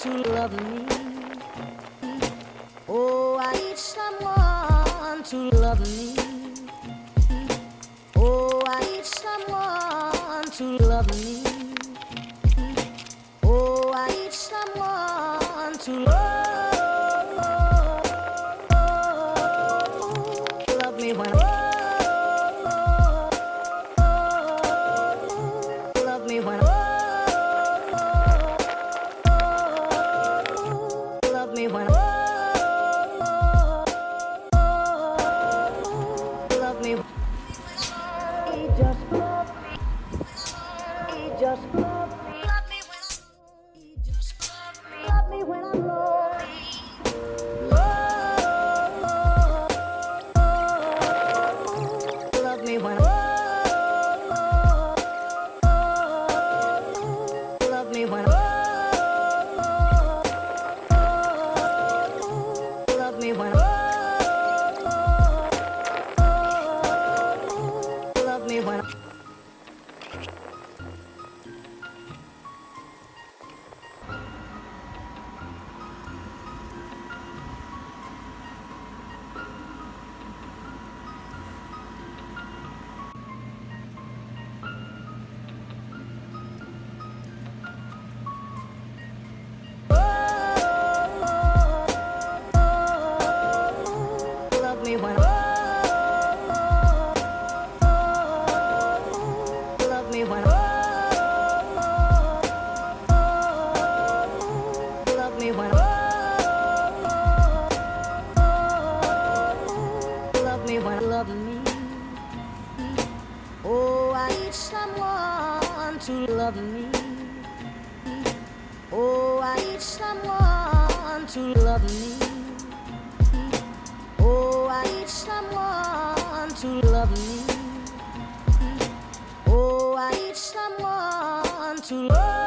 to love me. Oh, I need someone to love me. Oh, I need someone to love me. Oh, I need someone to love, love me when bother me. Oh, I need someone to love me. Oh, I need someone to love me. Oh, I need someone to love me. Oh, I need someone to love me.